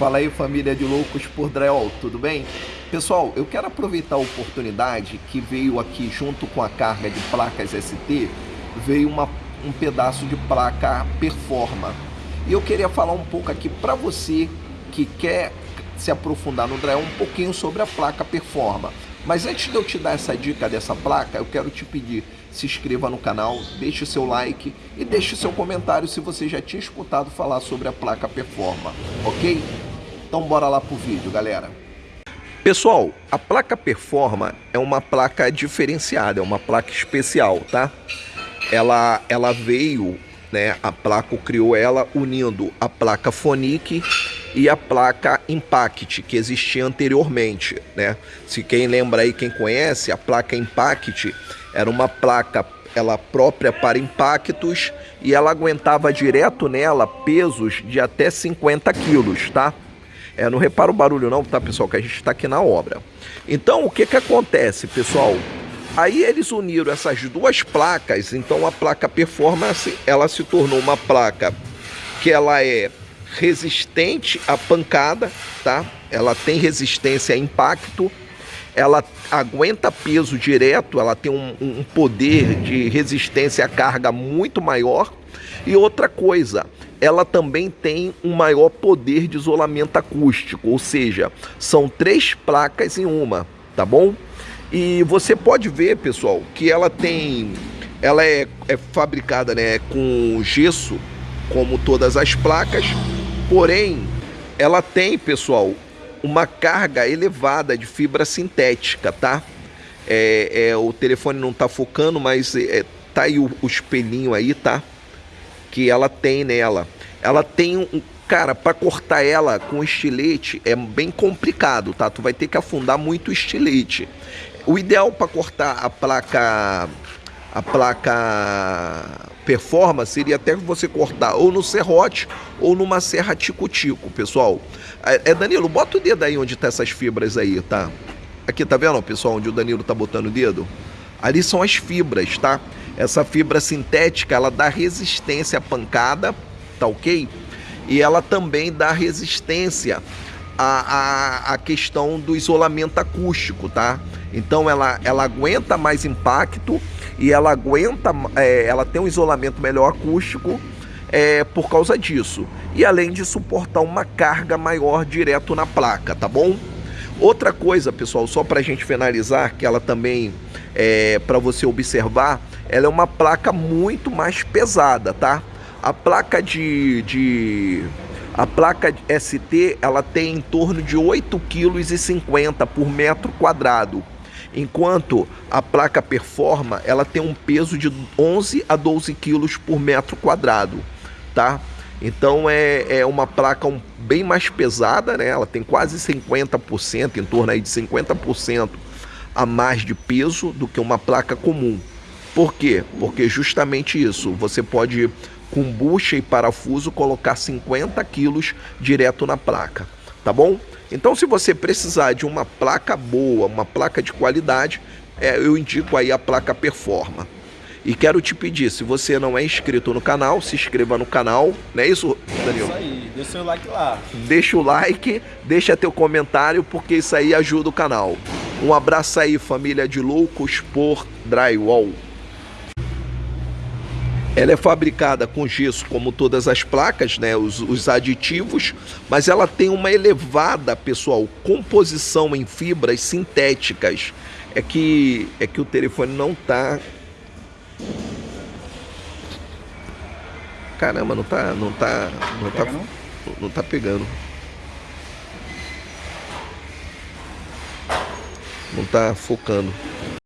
Fala aí família de loucos por drywall, tudo bem? Pessoal, eu quero aproveitar a oportunidade que veio aqui junto com a carga de placas ST, veio uma, um pedaço de placa Performa. E eu queria falar um pouco aqui para você que quer se aprofundar no drywall um pouquinho sobre a placa Performa. Mas antes de eu te dar essa dica dessa placa, eu quero te pedir, se inscreva no canal, deixe seu like e deixe seu comentário se você já tinha escutado falar sobre a placa Performa, ok? Então bora lá pro vídeo, galera. Pessoal, a placa Performa é uma placa diferenciada, é uma placa especial, tá? Ela, ela veio, né, a placa criou ela unindo a placa Phonic e a placa Impact, que existia anteriormente, né? Se quem lembra aí, quem conhece, a placa Impact era uma placa ela própria para impactos e ela aguentava direto nela pesos de até 50 quilos, tá? É, não repara o barulho não, tá, pessoal? Que a gente está aqui na obra. Então, o que que acontece, pessoal? Aí eles uniram essas duas placas, então a placa Performance, ela se tornou uma placa que ela é resistente à pancada, tá? Ela tem resistência a impacto, ela aguenta peso direto, ela tem um, um poder de resistência à carga muito maior. E outra coisa, ela também tem um maior poder de isolamento acústico, ou seja, são três placas em uma, tá bom? E você pode ver, pessoal, que ela tem, ela é, é fabricada né, com gesso, como todas as placas, porém, ela tem, pessoal, uma carga elevada de fibra sintética, tá? É, é o telefone não tá focando, mas é, tá aí o, o espelhinho aí, tá? Que ela tem nela. Ela tem um. Cara, para cortar ela com estilete é bem complicado, tá? Tu vai ter que afundar muito o estilete. O ideal para cortar a placa a placa performance seria até você cortar ou no serrote ou numa serra tico-tico, pessoal. É, é, Danilo, bota o dedo aí onde tá essas fibras aí, tá? Aqui, tá vendo, pessoal, onde o Danilo tá botando o dedo? Ali são as fibras, tá? Essa fibra sintética, ela dá resistência à pancada, tá ok? E ela também dá resistência à, à, à questão do isolamento acústico, tá? Então ela, ela aguenta mais impacto e ela aguenta, é, ela tem um isolamento melhor acústico é, por causa disso. E além de suportar uma carga maior direto na placa, tá bom? Outra coisa, pessoal, só para a gente finalizar, que ela também é para você observar, ela é uma placa muito mais pesada, tá? A placa de, de a placa ST, ela tem em torno de 8,50 kg por metro quadrado. Enquanto a placa Performa, ela tem um peso de 11 a 12 quilos por metro quadrado, tá? Então é, é uma placa um, bem mais pesada, né? Ela tem quase 50%, em torno aí de 50% a mais de peso do que uma placa comum. Por quê? Porque justamente isso, você pode com bucha e parafuso colocar 50 quilos direto na placa, tá bom? Então se você precisar de uma placa boa, uma placa de qualidade, é, eu indico aí a placa Performa. E quero te pedir, se você não é inscrito no canal, se inscreva no canal, não é isso, Danilo? Isso aí, deixa o like lá. Deixa o like, deixa teu comentário, porque isso aí ajuda o canal. Um abraço aí, família de loucos por drywall. Ela é fabricada com gesso, como todas as placas, né, os, os, aditivos, mas ela tem uma elevada, pessoal, composição em fibras sintéticas. É que, é que o telefone não tá... Caramba, não tá... Não tá... Não, tá, não? não tá pegando. Não tá focando.